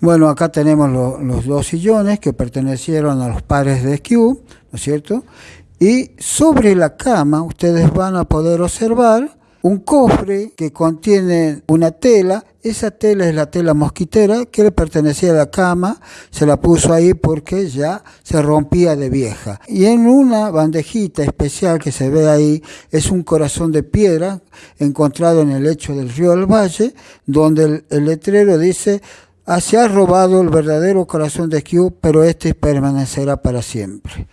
Bueno, acá tenemos lo- los dos sillones que pertenecieron a los padres de Skew, ¿no es cierto? Y sobre la cama ustedes van a poder observar un cofre que contiene una tela. Esa tela es la tela mosquitera que le pertenecía a la cama. Se la puso ahí porque ya se rompía de vieja. Y en una bandejita especial que se ve ahí es un corazón de piedra encontrado en el lecho del río del Valle, donde el letrero dice Se ha robado el verdadero corazón de Skew, pero este permanecerá para siempre.